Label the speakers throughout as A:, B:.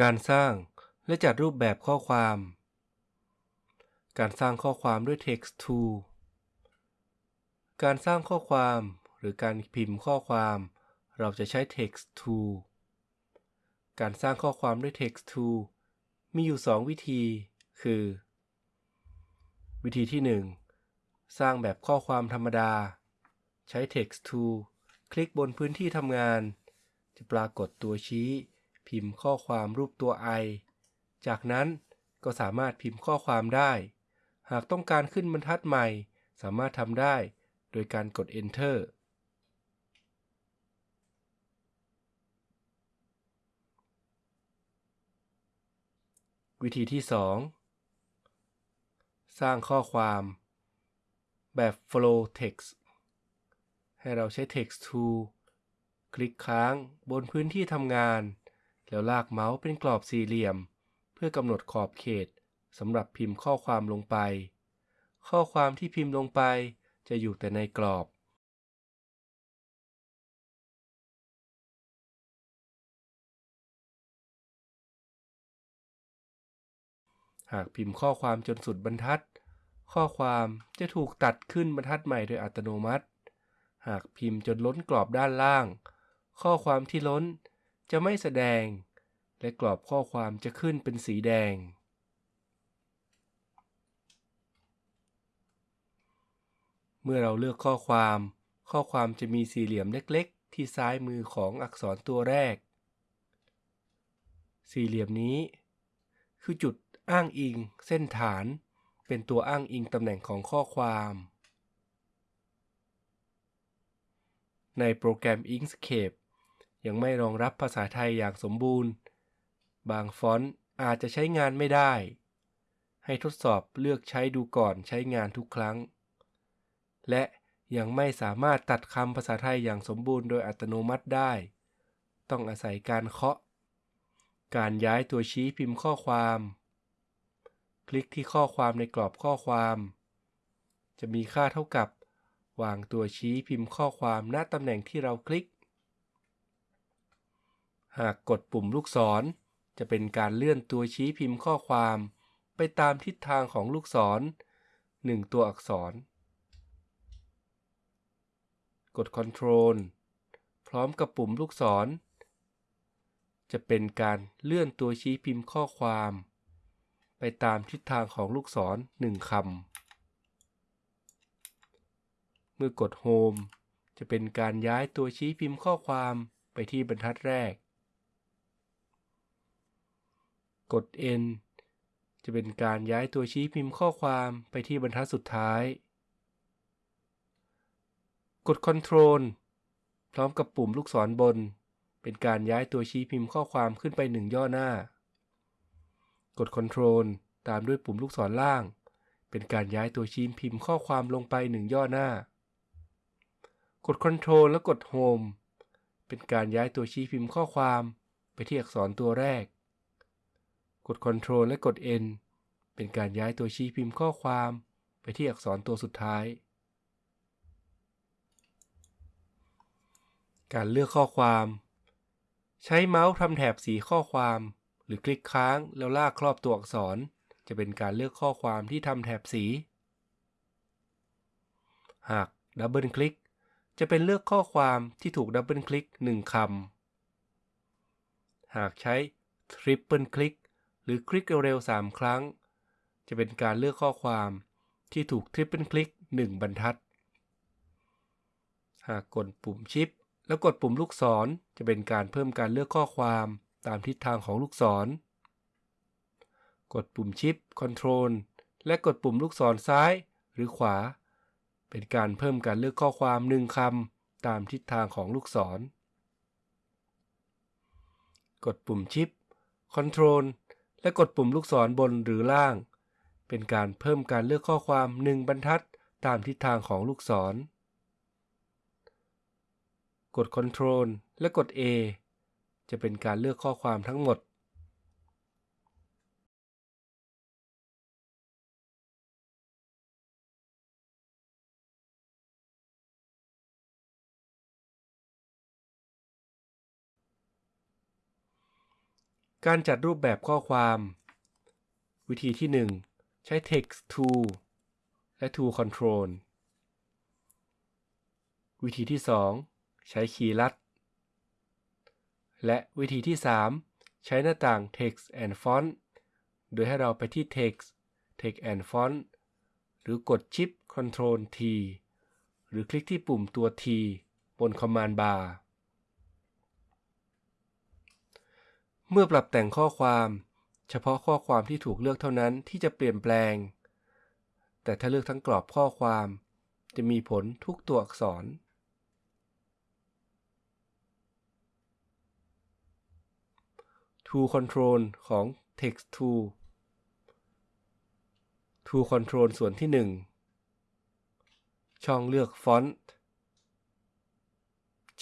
A: การสร้างและจัดรูปแบบข้อความ การสร้างข้อความด้วย text tool การสร้างข้อความหรือการพิมพ์ข้อความ เราจะใช้ text tool การสร้างข้อความด้วย text tool มีอยู่ 2 วิธี คือ วิธีที่ 1 สร้างแบบข้อความธรรมดา ใช้ text tool คลิกบนพื้นที่ทำงาน จะปรากฏตัวชี้ พิมพ์ข้อความรูปตัว i จากนั้นก็สามารถพิมพ์ข้อความได้ หากต้องการขึ้นบรรทัดใหม่ สามารถทำได้โดยการกด enter วิธีที่ 2 สร้างข้อความแบบ flow text ให้เราใช้ text tool คลิกค้างบนพื้นที่ทำงาน แล้วลากเมาส์เป็นกรอบสี่เหลี่ยม เพื่อกำหนดขอบเขตสำหรับพิมพ์ข้อความลงไป ข้อความที่พิมพ์ลงไปจะอยู่แต่ในกรอบ หากพิมพ์ข้อความจนสุดบรรทัด ข้อความจะถูกตัดขึ้นบรรทัดใหม่โดยอัตโนมัติ หากพิมพ์จนล้นกรอบด้านล่าง ข้อความที่ล้น จะไม่แสดง และกรอบข้อความจะขึ้นเป็นสีแดง เมื่อเราเลือกข้อความ ข้อความจะมีสี่เหลี่ยมเล็กๆ ที่ซ้ายมือของอักษรตัวแรก สี่เหลี่ยมนี้ คือจุดอ้างอิง เส้นฐาน เป็นตัวอ้างอิงตำแหน่งของข้อความ ในโปรแกรม Inkscape ยังไม่รองรับภาษาไทยอย่างสมบูรณ์ บางฟอนต์อาจจะใช้งานไม่ได้ ให้ทดสอบเลือกใช้ดูก่อนใช้งานทุกครั้ง และยังไม่สามารถตัดคำภาษาไทยอย่างสมบูรณ์โดยอัตโนมัติได้ ต้องอาศัยการเคาะ การย้ายตัวชี้พิมพ์ข้อความ คลิกที่ข้อความในกรอบข้อความ จะมีค่าเท่ากับ วางตัวชี้พิมพ์ข้อความณตำแหน่งที่เราคลิก หากกดปุ่มลูกศร จะเป็นการเลื่อนตัวชี้พิมพ์ข้อความ ไปตามทิศทางของลูกศร 1 ตัวอักษร กด Ctrl พร้อมกับปุ่มลูกศร จะเป็นการเลื่อนตัวชี้พิมพ์ข้อความ ไปตามทิศทางของลูกศร 1 คำ เมื่อกด Home จะเป็นการย้ายตัวชี้พิมพ์ข้อความไปที่บรรทัดแรก กด N จะเป็นการย้ายตัวชี้พิมพ์ข้อความไปที่บรรทัดสุดท้าย กด Ctrl พร้อมกับปุ่มลูกศรบน เป็นการย้ายตัวชี้พิมพ์ข้อความขึ้นไปหนึ่งย่อหน้า กด Ctrl ตามด้วยปุ่มลูกศรล่าง เป็นการย้ายตัวชี้พิมพ์ข้อความลงไปหนึ่งย่อหน้า กด Ctrl แล้วกด Home เป็นการย้ายตัวชี้พิมพ์ข้อความไปที่อักษรตัวแรกก ด Ctrl และกด N เป็นการย้ายตัวชี้พิมพ์ข้อความไปที่อักษรตัวสุดท้าย การเลือกข้อความ ใช้เมาส์ทำแถบสีข้อความ หรือคลิกค้างแล้วลากครอบตัวอักษร จะเป็นการเลือกข้อความที่ทำแถบสี หาก double click จะเป็นเลือกข้อความที่ถูก double click 1คำ หากใช้ triple click หรือคลิกเร็วๆ 3 ครั้ง จะเป็นการเลือกข้อความที่ถูกทริปเปิลคลิก 1 บรรทัด หากกดปุ่มชิป แล้วกดปุ่มลูกศรจะเป็นการเพิ่มการเลือกข้อความตามทิศทางของลูกศร กดปุ่มชิป Ctrl และกดปุ่มลูกศรซ้ายหรือขวา เป็นการเพิ่มการเลือกข้อความหนึ่งคำตามทิศทางของลูกศร กดปุ่มชิป Ctrl และกดปุ่มลูกศรบนหรือล่าง เป็นการเพิ่มการเลือกข้อความหนึ่งบรรทัดตามทิศทางของลูกศร กด Ctrl และกด A จะเป็นการเลือกข้อความทั้งหมด การจัดรูปแบบข้อความ วิธีที่ 1 ใช้ text tool และ tool control วิธีที่ 2 ใช้คีย์ลัด และวิธีที่ 3 ใช้หน้าต่าง text and font โดยให้เราไปที่ text text and font หรือกดชิป control T หรือคลิกที่ปุ่มตัว T บน command bar เมื่อปรับแต่งข้อความ เฉพาะข้อความที่ถูกเลือกเท่านั้นที่จะเปลี่ยนแปลง แต่ถ้าเลือกทั้งกรอบข้อความ จะมีผลทุกตัวอักษร Tool Control ของ Text Tool Tool Control ส่วนที่ 1 ช่องเลือกฟอนต์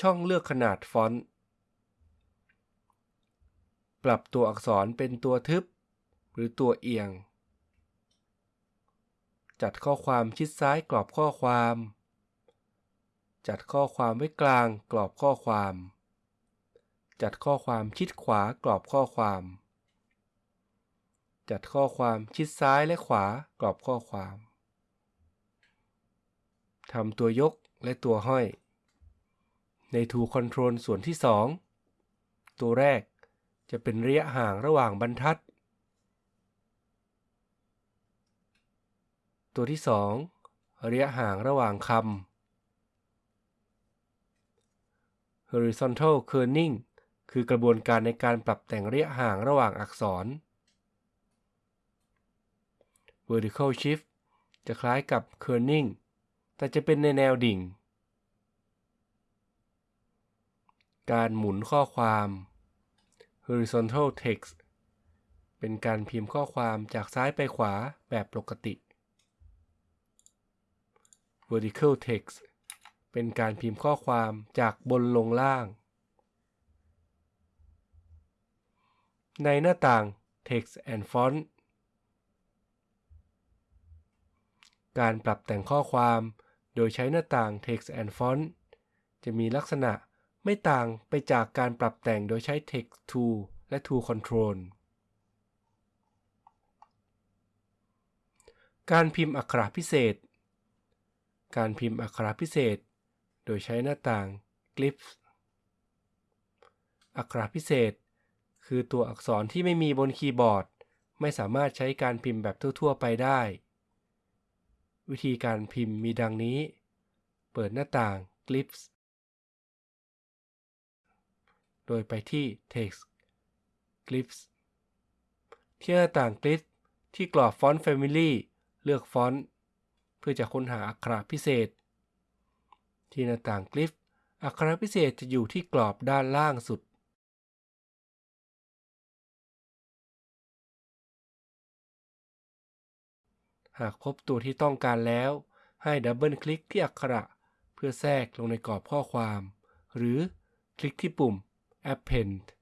A: ช่องเลือกขนาดฟอนต์ ปรับตัวอักษรเป็นตัวทึบ หรือตัวเอียง จัดข้อความชิดซ้ายกรอบข้อความ จัดข้อความไว้กลางกรอบข้อความ จัดข้อความชิดขวากรอบข้อความ จัดข้อความชิดซ้ายและขวากรอบข้อความทำตัวยกและตัวห้อย ใน To Control ส่วนที่ 2 ตัวแรก จะเป็นระยะห่างระหว่างบรรทัด ตัวที่ 2 ระยะห่างระหว่างคำ horizontal kerning คือกระบวนการในการปรับแต่งระยะห่างระหว่างอักษร vertical shift จะคล้ายกับ kerning แต่จะเป็นในแนวดิ่ง การหมุนข้อความ horizontal text เป็นการพิมพ์ข้อความจากซ้ายไปขวาแบบปกติ vertical text เป็นการพิมพ์ข้อความจากบนลงล่าง ในหน้าต่าง text and font การปรับแต่งข้อความโดยใช้หน้าต่าง text and font จะมีลักษณะ ไม่ต่างไปจากการปรับแต่งโดยใช้ text tool และ tool control การพิมพ์อักขระพิเศษ การพิมพ์อักขระพิเศษ โดยใช้หน้าต่าง glyphs อักขระพิเศษ คือตัวอักษรที่ไม่มีบนคีย์บอร์ด ไม่สามารถใช้การพิมพ์แบบทั่ว ๆ ไปได้ วิธีการพิมพ์มีดังนี้ เปิดหน้าต่าง glyphs โดยไปที่ text glyphs ที่หน้าต่าง glyphs ที่กรอบ font family เลือกฟอนต์ เพื่อจะค้นหาอักขระพิเศษ ที่หน้าต่าง glyphs อักขระพิเศษจะอยู่ที่กรอบด้านล่างสุด หากพบตัวที่ต้องการแล้ว ให้ดับเบิลคลิกที่อักขระเพื่อแทรกลงในกรอบข้อความ หรือคลิกที่ปุ่ม append